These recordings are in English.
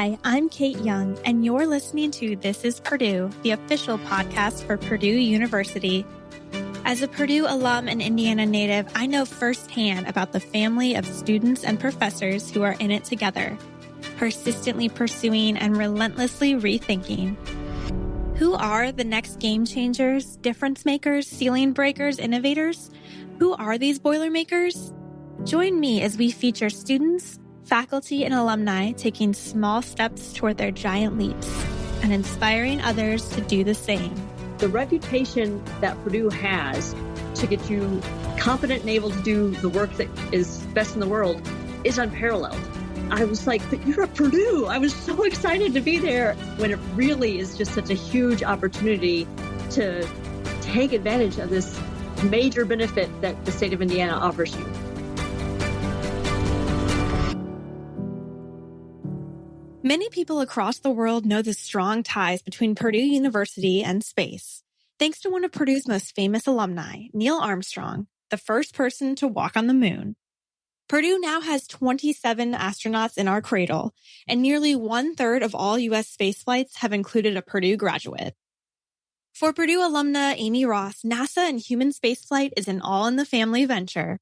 Hi, I'm Kate Young, and you're listening to This is Purdue, the official podcast for Purdue University. As a Purdue alum and Indiana native, I know firsthand about the family of students and professors who are in it together, persistently pursuing and relentlessly rethinking. Who are the next game changers, difference makers, ceiling breakers, innovators? Who are these Boilermakers? Join me as we feature students, faculty, and alumni taking small steps toward their giant leaps and inspiring others to do the same. The reputation that Purdue has to get you confident and able to do the work that is best in the world is unparalleled. I was like, but you're at Purdue. I was so excited to be there when it really is just such a huge opportunity to take advantage of this major benefit that the state of Indiana offers you. Many people across the world know the strong ties between Purdue University and space. Thanks to one of Purdue's most famous alumni, Neil Armstrong, the first person to walk on the moon. Purdue now has 27 astronauts in our cradle, and nearly one third of all U.S. space flights have included a Purdue graduate. For Purdue alumna Amy Ross, NASA and human spaceflight is an all in the family venture.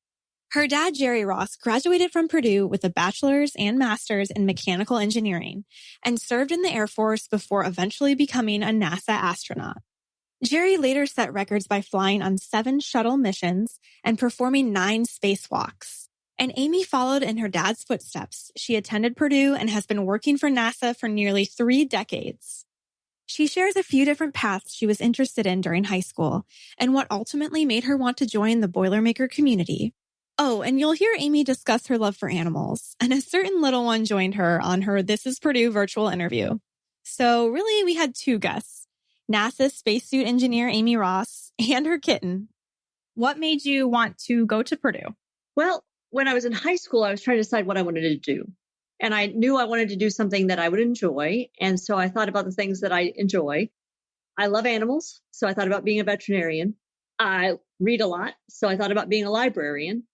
Her dad, Jerry Ross, graduated from Purdue with a bachelor's and master's in mechanical engineering and served in the Air Force before eventually becoming a NASA astronaut. Jerry later set records by flying on seven shuttle missions and performing nine spacewalks. And Amy followed in her dad's footsteps. She attended Purdue and has been working for NASA for nearly three decades. She shares a few different paths she was interested in during high school and what ultimately made her want to join the Boilermaker community, Oh, and you'll hear Amy discuss her love for animals, and a certain little one joined her on her This is Purdue virtual interview. So really, we had two guests, NASA spacesuit engineer Amy Ross and her kitten. What made you want to go to Purdue? Well, when I was in high school, I was trying to decide what I wanted to do. And I knew I wanted to do something that I would enjoy. And so I thought about the things that I enjoy. I love animals. So I thought about being a veterinarian. I read a lot. So I thought about being a librarian.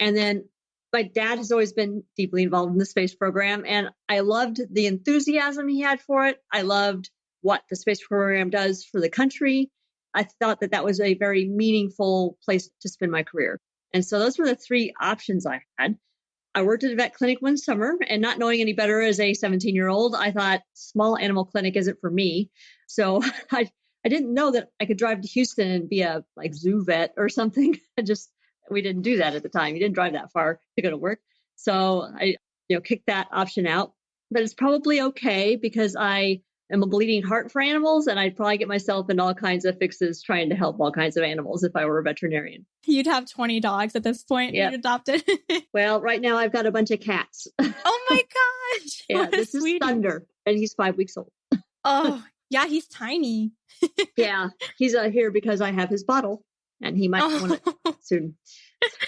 And then my dad has always been deeply involved in the space program, and I loved the enthusiasm he had for it. I loved what the space program does for the country. I thought that that was a very meaningful place to spend my career. And so those were the three options I had. I worked at a vet clinic one summer and not knowing any better as a 17 year old, I thought small animal clinic isn't for me. So I, I didn't know that I could drive to Houston and be a like zoo vet or something. I just we didn't do that at the time. You didn't drive that far to go to work. So I, you know, kicked that option out. But it's probably okay because I am a bleeding heart for animals and I'd probably get myself in all kinds of fixes trying to help all kinds of animals if I were a veterinarian. You'd have 20 dogs at this point yep. you adopted. well, right now I've got a bunch of cats. oh my gosh. yeah, this sweetie. is Thunder and he's five weeks old. oh, yeah, he's tiny. yeah, he's uh, here because I have his bottle and he might oh. want it soon.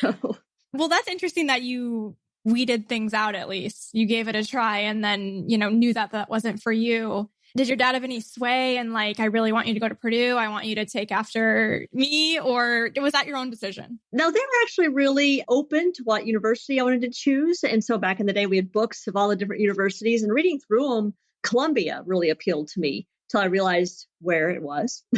So. Well, that's interesting that you weeded things out at least. You gave it a try and then, you know, knew that that wasn't for you. Did your dad have any sway and like, I really want you to go to Purdue. I want you to take after me or was that your own decision? No, they were actually really open to what university I wanted to choose. And so back in the day, we had books of all the different universities and reading through them, Columbia really appealed to me till I realized where it was.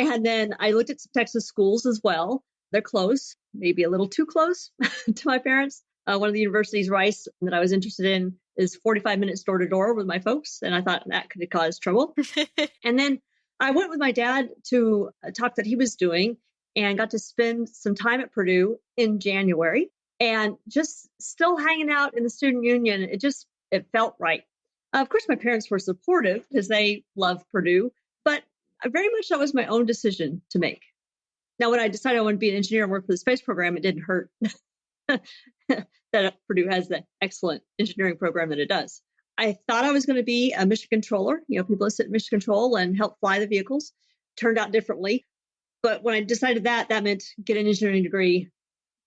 And then I looked at some Texas schools as well. They're close, maybe a little too close to my parents. Uh, one of the universities, Rice, that I was interested in is 45 minutes door to door with my folks. And I thought that could cause trouble. and then I went with my dad to a talk that he was doing and got to spend some time at Purdue in January and just still hanging out in the student union. It just, it felt right. Of course, my parents were supportive because they love Purdue, very much that was my own decision to make. Now, when I decided I wanted to be an engineer and work for the space program, it didn't hurt that Purdue has the excellent engineering program that it does. I thought I was going to be a mission controller, you know, people that sit in mission control and help fly the vehicles. Turned out differently. But when I decided that, that meant get an engineering degree,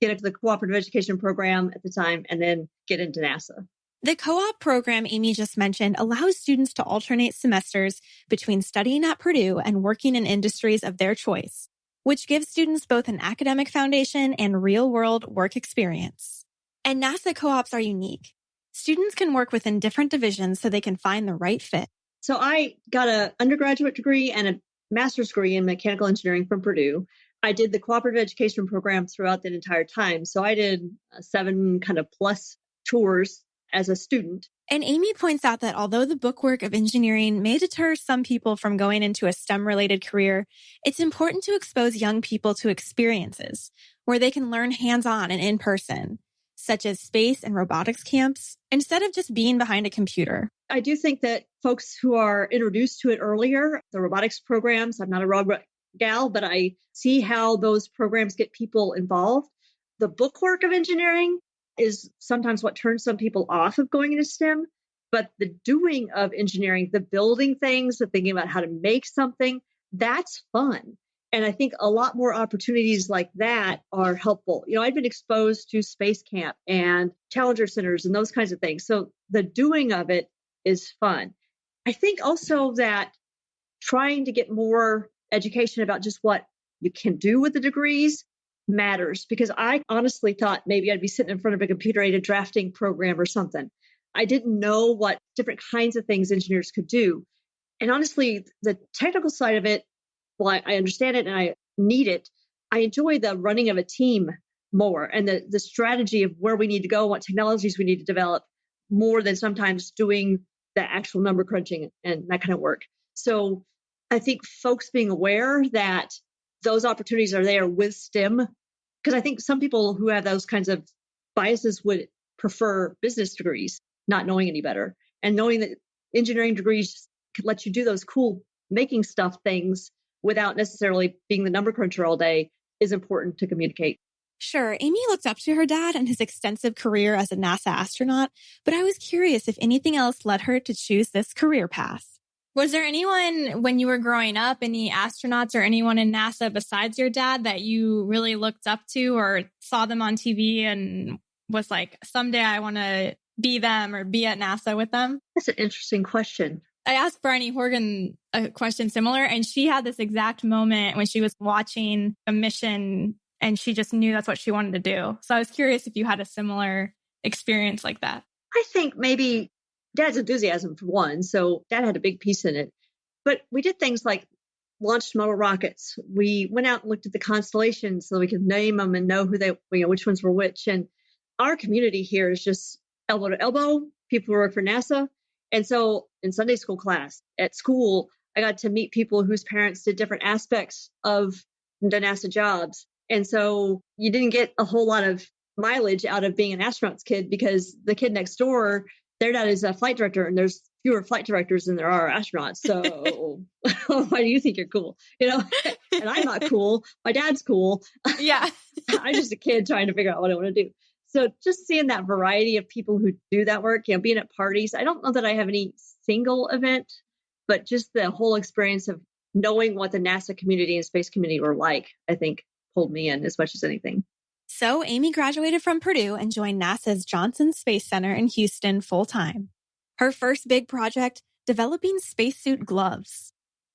get into the cooperative education program at the time, and then get into NASA. The co-op program Amy just mentioned allows students to alternate semesters between studying at Purdue and working in industries of their choice, which gives students both an academic foundation and real world work experience. And NASA co-ops are unique. Students can work within different divisions so they can find the right fit. So I got an undergraduate degree and a master's degree in mechanical engineering from Purdue. I did the cooperative education program throughout that entire time. So I did uh, seven kind of plus tours as a student. And Amy points out that although the bookwork of engineering may deter some people from going into a STEM related career, it's important to expose young people to experiences where they can learn hands on and in person, such as space and robotics camps, instead of just being behind a computer. I do think that folks who are introduced to it earlier, the robotics programs, I'm not a robot gal, but I see how those programs get people involved. The bookwork of engineering is sometimes what turns some people off of going into STEM. But the doing of engineering, the building things, the thinking about how to make something, that's fun. And I think a lot more opportunities like that are helpful. You know, I've been exposed to Space Camp and Challenger Centers and those kinds of things. So the doing of it is fun. I think also that trying to get more education about just what you can do with the degrees matters because I honestly thought maybe I'd be sitting in front of a computer at a drafting program or something. I didn't know what different kinds of things engineers could do. And honestly, the technical side of it, well, I, I understand it and I need it. I enjoy the running of a team more and the, the strategy of where we need to go, what technologies we need to develop more than sometimes doing the actual number crunching and that kind of work. So I think folks being aware that those opportunities are there with STEM. Because I think some people who have those kinds of biases would prefer business degrees, not knowing any better. And knowing that engineering degrees could let you do those cool making stuff things without necessarily being the number cruncher all day is important to communicate. Sure, Amy looked up to her dad and his extensive career as a NASA astronaut, but I was curious if anything else led her to choose this career path. Was there anyone when you were growing up, any astronauts or anyone in NASA besides your dad that you really looked up to or saw them on TV and was like, someday I want to be them or be at NASA with them? That's an interesting question. I asked Bryony Horgan a question similar, and she had this exact moment when she was watching a mission and she just knew that's what she wanted to do. So I was curious if you had a similar experience like that. I think maybe dad's enthusiasm for one. So dad had a big piece in it. But we did things like launched model rockets. We went out and looked at the constellations so we could name them and know who they, you know, which ones were which. And our community here is just elbow to elbow. People who work for NASA. And so in Sunday school class at school, I got to meet people whose parents did different aspects of the NASA jobs. And so you didn't get a whole lot of mileage out of being an astronaut's kid because the kid next door their dad is a flight director and there's fewer flight directors than there are astronauts. So why do you think you're cool? You know, and I'm not cool. My dad's cool. Yeah. I'm just a kid trying to figure out what I want to do. So just seeing that variety of people who do that work, you know, being at parties. I don't know that I have any single event, but just the whole experience of knowing what the NASA community and space community were like, I think pulled me in as much as anything. So Amy graduated from Purdue and joined NASA's Johnson Space Center in Houston full time. Her first big project, developing spacesuit gloves.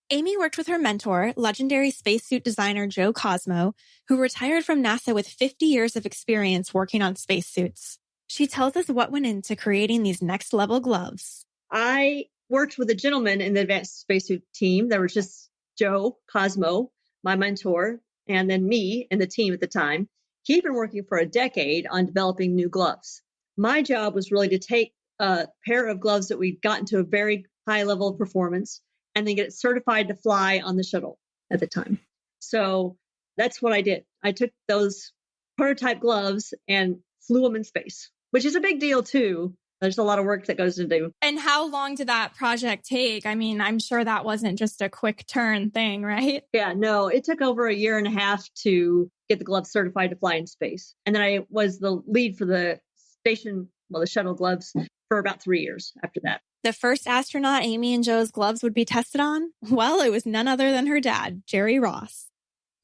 Amy worked with her mentor, legendary spacesuit designer Joe Kosmo, who retired from NASA with 50 years of experience working on spacesuits. She tells us what went into creating these next level gloves. I worked with a gentleman in the advanced spacesuit team. There was just Joe Kosmo, my mentor, and then me and the team at the time. He'd been working for a decade on developing new gloves. My job was really to take a pair of gloves that we'd gotten to a very high level of performance and then get it certified to fly on the shuttle at the time. So that's what I did. I took those prototype gloves and flew them in space, which is a big deal too. There's a lot of work that goes into. And how long did that project take? I mean, I'm sure that wasn't just a quick turn thing, right? Yeah, no, it took over a year and a half to get the gloves certified to fly in space. And then I was the lead for the station, well, the shuttle gloves for about three years after that. The first astronaut Amy and Joe's gloves would be tested on? Well, it was none other than her dad, Jerry Ross.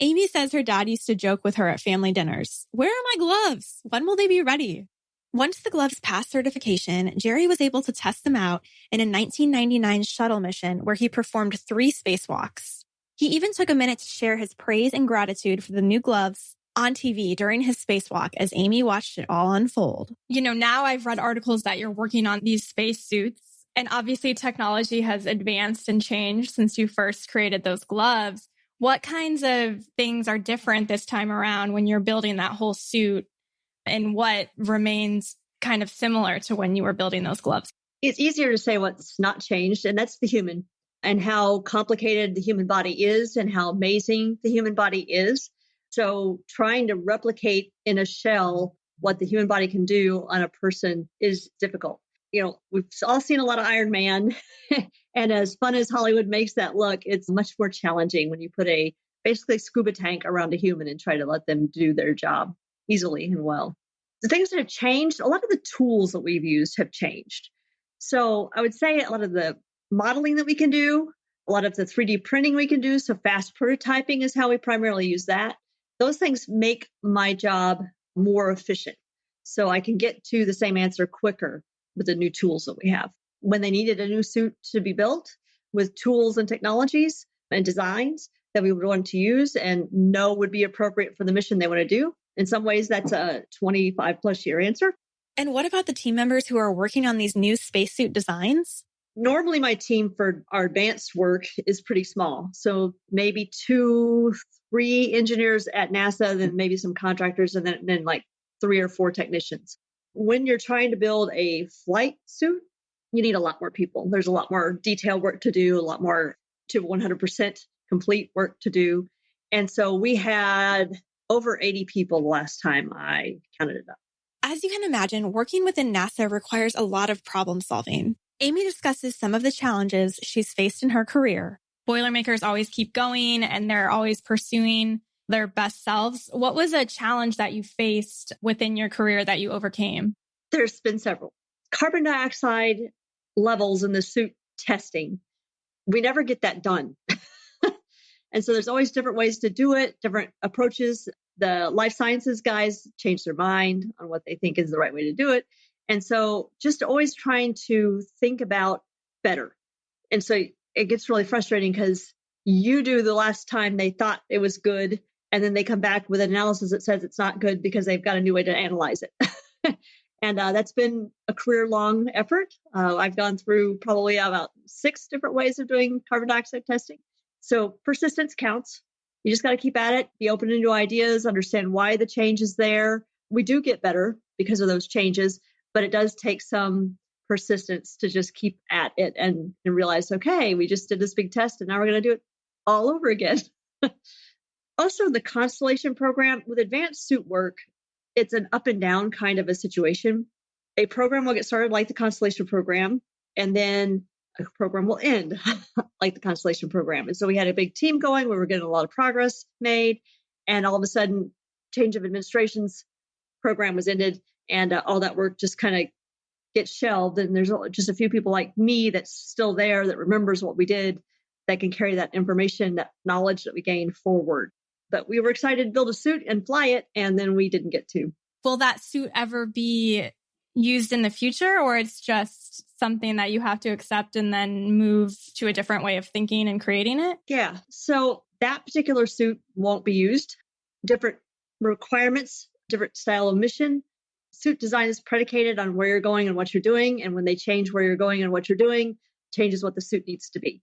Amy says her dad used to joke with her at family dinners. Where are my gloves? When will they be ready? Once the gloves passed certification, Jerry was able to test them out in a 1999 shuttle mission where he performed three spacewalks. He even took a minute to share his praise and gratitude for the new gloves on TV during his spacewalk as Amy watched it all unfold. You know, now I've read articles that you're working on these spacesuits. And obviously, technology has advanced and changed since you first created those gloves. What kinds of things are different this time around when you're building that whole suit? And what remains kind of similar to when you were building those gloves? It's easier to say what's not changed, and that's the human and how complicated the human body is and how amazing the human body is. So trying to replicate in a shell what the human body can do on a person is difficult. You know, we've all seen a lot of Iron Man, and as fun as Hollywood makes that look, it's much more challenging when you put a basically scuba tank around a human and try to let them do their job easily and well. The things that have changed, a lot of the tools that we've used have changed. So I would say a lot of the modeling that we can do, a lot of the 3D printing we can do. So fast prototyping is how we primarily use that those things make my job more efficient. So I can get to the same answer quicker with the new tools that we have. When they needed a new suit to be built with tools and technologies and designs that we would want to use and know would be appropriate for the mission they want to do. In some ways, that's a 25 plus year answer. And what about the team members who are working on these new spacesuit designs? Normally, my team for our advanced work is pretty small. So maybe two, three engineers at NASA, then maybe some contractors, and then, then like three or four technicians. When you're trying to build a flight suit, you need a lot more people. There's a lot more detail work to do, a lot more to 100% complete work to do. And so we had over 80 people the last time I counted it up. As you can imagine, working within NASA requires a lot of problem solving. Amy discusses some of the challenges she's faced in her career, Boilermakers always keep going and they're always pursuing their best selves. What was a challenge that you faced within your career that you overcame? There's been several. Carbon dioxide levels in the suit testing, we never get that done. And so there's always different ways to do it, different approaches. The life sciences guys change their mind on what they think is the right way to do it. And so just always trying to think about better. And so it gets really frustrating because you do the last time they thought it was good and then they come back with an analysis that says it's not good because they've got a new way to analyze it and uh, that's been a career long effort uh, i've gone through probably about six different ways of doing carbon dioxide testing so persistence counts you just got to keep at it be open to new ideas understand why the change is there we do get better because of those changes but it does take some persistence to just keep at it and, and realize, okay, we just did this big test and now we're going to do it all over again. also, the Constellation program with advanced suit work, it's an up and down kind of a situation. A program will get started like the Constellation program, and then a program will end like the Constellation program. And so we had a big team going, we were getting a lot of progress made, and all of a sudden, change of administrations program was ended, and uh, all that work just kind of gets shelved and there's just a few people like me that's still there that remembers what we did that can carry that information that knowledge that we gained forward but we were excited to build a suit and fly it and then we didn't get to will that suit ever be used in the future or it's just something that you have to accept and then move to a different way of thinking and creating it yeah so that particular suit won't be used different requirements different style of mission suit design is predicated on where you're going and what you're doing. And when they change where you're going and what you're doing, changes what the suit needs to be.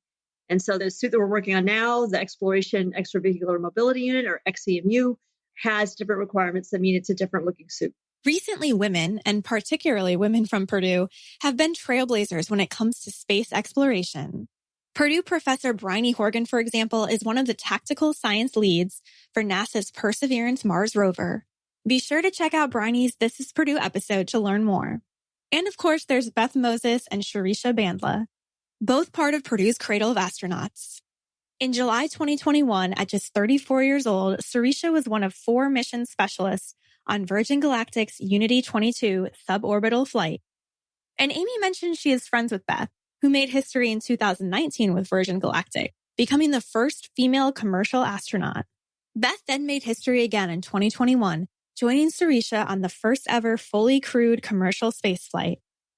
And so the suit that we're working on now, the Exploration Extravehicular Mobility Unit or XEMU, has different requirements that mean it's a different looking suit. Recently, women, and particularly women from Purdue, have been trailblazers when it comes to space exploration. Purdue professor Bryony Horgan, for example, is one of the tactical science leads for NASA's Perseverance Mars rover. Be sure to check out Bryony's This is Purdue episode to learn more. And of course, there's Beth Moses and Shirisha Bandla, both part of Purdue's Cradle of Astronauts. In July 2021, at just 34 years old, Shirisha was one of four mission specialists on Virgin Galactic's Unity 22 suborbital flight. And Amy mentioned she is friends with Beth, who made history in 2019 with Virgin Galactic, becoming the first female commercial astronaut. Beth then made history again in 2021 joining Shirisha on the first ever fully crewed commercial spaceflight.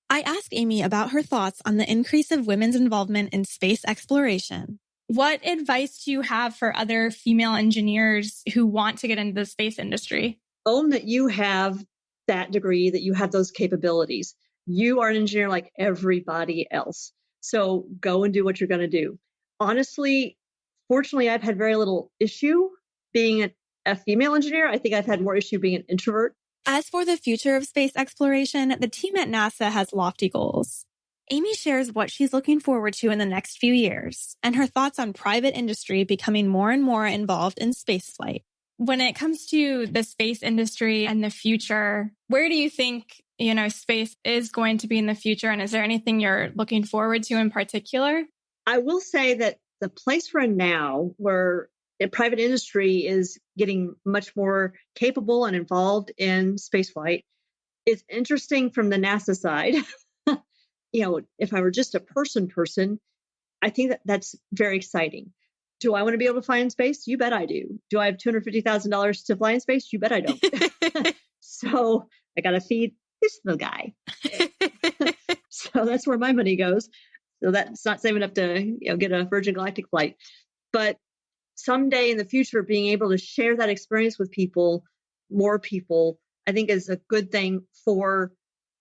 I asked Amy about her thoughts on the increase of women's involvement in space exploration. What advice do you have for other female engineers who want to get into the space industry? Own that you have that degree, that you have those capabilities. You are an engineer like everybody else. So go and do what you're going to do. Honestly, fortunately, I've had very little issue being a female engineer. I think I've had more issue being an introvert. As for the future of space exploration, the team at NASA has lofty goals. Amy shares what she's looking forward to in the next few years and her thoughts on private industry becoming more and more involved in spaceflight. When it comes to the space industry and the future, where do you think, you know, space is going to be in the future? And is there anything you're looking forward to in particular? I will say that the place we're in now, where the private industry is getting much more capable and involved in spaceflight, is interesting from the NASA side. you know, if I were just a person person, I think that that's very exciting. Do I want to be able to fly in space? You bet I do. Do I have $250,000 to fly in space? You bet I don't. so I got to feed this little guy. so that's where my money goes. So that's not saving up to you know get a Virgin Galactic flight. But someday in the future, being able to share that experience with people, more people, I think is a good thing for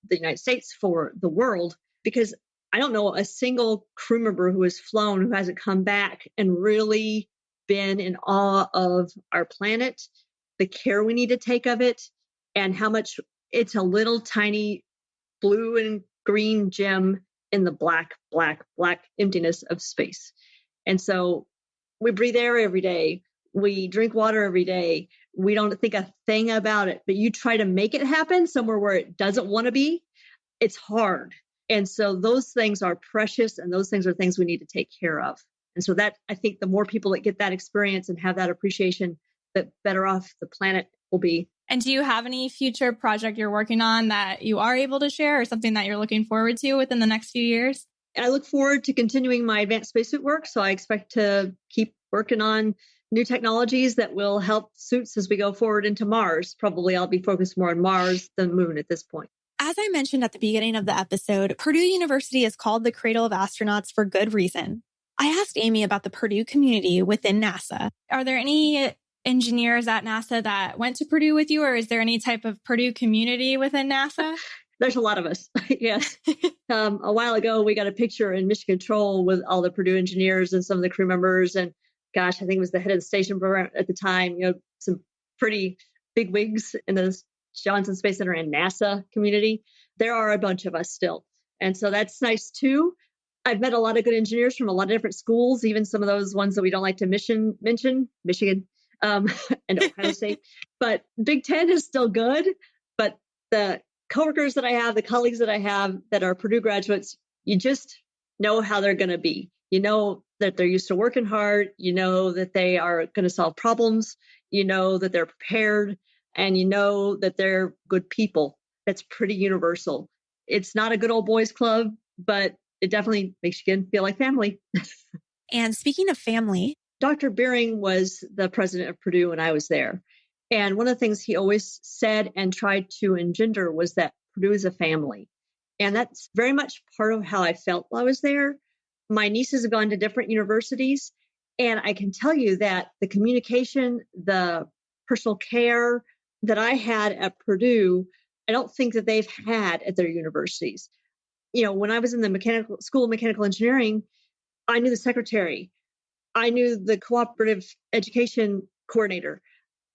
the United States, for the world, because I don't know a single crew member who has flown who hasn't come back and really been in awe of our planet, the care we need to take of it, and how much it's a little tiny blue and green gem in the black, black, black emptiness of space. And so we breathe air every day. We drink water every day. We don't think a thing about it, but you try to make it happen somewhere where it doesn't want to be. It's hard. And so those things are precious and those things are things we need to take care of. And so that I think the more people that get that experience and have that appreciation, the better off the planet will be. And do you have any future project you're working on that you are able to share or something that you're looking forward to within the next few years? I look forward to continuing my advanced spacesuit work. So I expect to keep working on new technologies that will help suits as we go forward into Mars. Probably I'll be focused more on Mars than Moon at this point. As I mentioned at the beginning of the episode, Purdue University is called the cradle of astronauts for good reason. I asked Amy about the Purdue community within NASA. Are there any engineers at NASA that went to Purdue with you, or is there any type of Purdue community within NASA? There's a lot of us. yes. um, a while ago, we got a picture in Mission Control with all the Purdue engineers and some of the crew members. And gosh, I think it was the head of the station program at the time, you know, some pretty big wigs in the Johnson Space Center and NASA community. There are a bunch of us still. And so that's nice too. I've met a lot of good engineers from a lot of different schools, even some of those ones that we don't like to mission, mention, Michigan um, and Ohio State. But Big Ten is still good. But the coworkers that I have, the colleagues that I have that are Purdue graduates, you just know how they're going to be. You know that they're used to working hard. You know that they are going to solve problems. You know that they're prepared and you know that they're good people. That's pretty universal. It's not a good old boys club, but it definitely makes you feel like family. and speaking of family, Dr. Beering was the president of Purdue when I was there. And one of the things he always said and tried to engender was that Purdue is a family. And that's very much part of how I felt while I was there. My nieces have gone to different universities. And I can tell you that the communication, the personal care, that I had at Purdue, I don't think that they've had at their universities. You know, when I was in the mechanical school of mechanical engineering, I knew the secretary, I knew the cooperative education coordinator.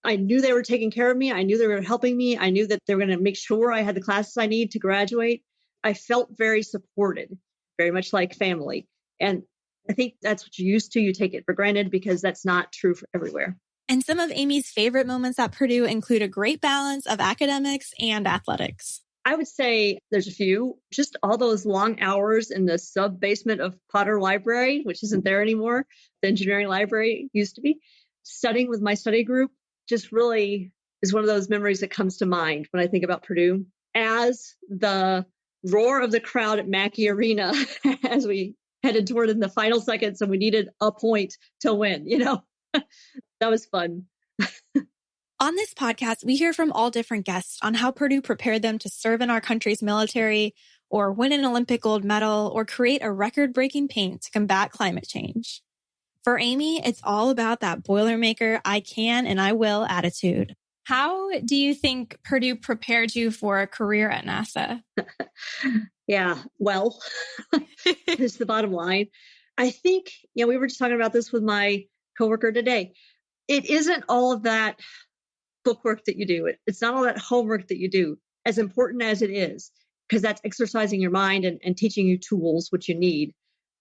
I knew they were taking care of me. I knew they were helping me. I knew that they were going to make sure I had the classes I need to graduate. I felt very supported, very much like family. And I think that's what you're used to. You take it for granted because that's not true for everywhere. And some of Amy's favorite moments at Purdue include a great balance of academics and athletics. I would say there's a few, just all those long hours in the sub basement of Potter Library, which isn't there anymore. The engineering library used to be. Studying with my study group just really is one of those memories that comes to mind when I think about Purdue. As the roar of the crowd at Mackey Arena as we headed toward in the final seconds and we needed a point to win, you know, that was fun. on this podcast, we hear from all different guests on how Purdue prepared them to serve in our country's military or win an Olympic gold medal or create a record breaking paint to combat climate change. For Amy, it's all about that Boilermaker I can and I will attitude. How do you think Purdue prepared you for a career at NASA? yeah, well, is the bottom line. I think, you know, we were just talking about this with my coworker today. It isn't all of that bookwork that you do. It's not all that homework that you do, as important as it is, because that's exercising your mind and, and teaching you tools, which you need.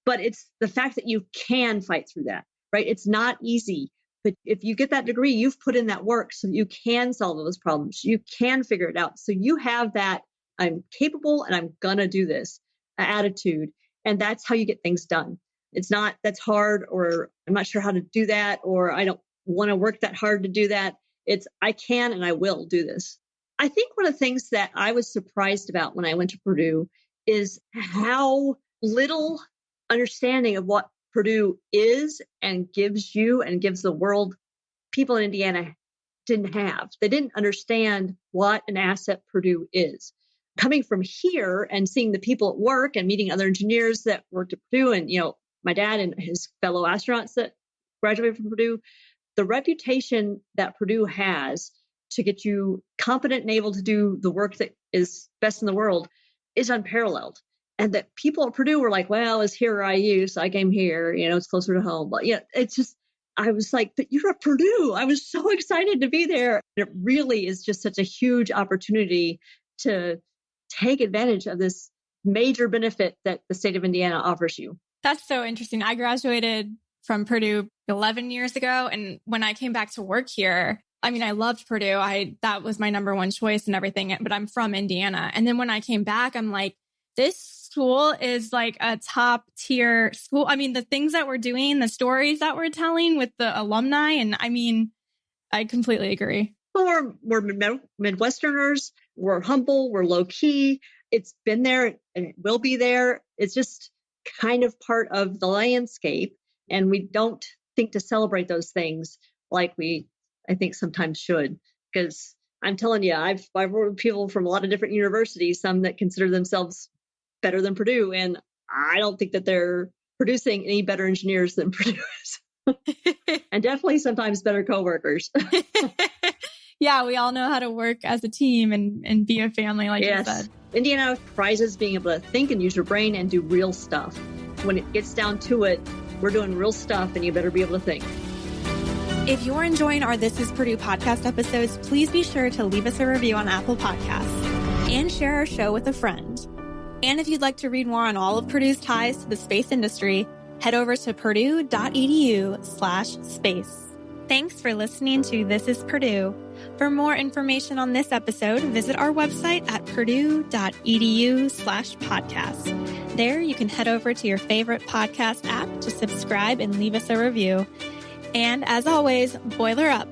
But it's the fact that you can fight through that, right? It's not easy. But if you get that degree, you've put in that work so that you can solve those problems. You can figure it out. So you have that I'm capable and I'm going to do this attitude. And that's how you get things done. It's not that's hard or I'm not sure how to do that or I don't want to work that hard to do that. It's I can and I will do this. I think one of the things that I was surprised about when I went to Purdue is how little understanding of what Purdue is and gives you and gives the world people in Indiana didn't have. They didn't understand what an asset Purdue is. Coming from here and seeing the people at work and meeting other engineers that worked at Purdue and, you know, my dad and his fellow astronauts that graduated from Purdue, the reputation that Purdue has to get you competent and able to do the work that is best in the world is unparalleled and that people at Purdue were like, well, it's here I use. So I came here, you know, it's closer to home. But yeah, it's just, I was like, but you're at Purdue. I was so excited to be there. It really is just such a huge opportunity to take advantage of this major benefit that the state of Indiana offers you. That's so interesting. I graduated from Purdue 11 years ago. And when I came back to work here, I mean, I loved Purdue. I, that was my number one choice and everything, but I'm from Indiana. And then when I came back, I'm like, this school is like a top tier school. I mean, the things that we're doing, the stories that we're telling with the alumni, and I mean, I completely agree. Well, we're, we're Midwesterners. We're humble. We're low key. It's been there and it will be there. It's just kind of part of the landscape. And we don't think to celebrate those things like we, I think, sometimes should. Because I'm telling you, I've, I've worked with people from a lot of different universities, some that consider themselves better than Purdue. And I don't think that they're producing any better engineers than Purdue is. and definitely sometimes better coworkers. yeah, we all know how to work as a team and, and be a family, like yes. you said. Indiana prizes being able to think and use your brain and do real stuff. When it gets down to it, we're doing real stuff and you better be able to think. If you're enjoying our This is Purdue podcast episodes, please be sure to leave us a review on Apple Podcasts and share our show with a friend. And if you'd like to read more on all of Purdue's ties to the space industry, head over to purdue.edu slash space. Thanks for listening to This is Purdue. For more information on this episode, visit our website at purdue.edu slash podcast. There you can head over to your favorite podcast app to subscribe and leave us a review. And as always, boiler up.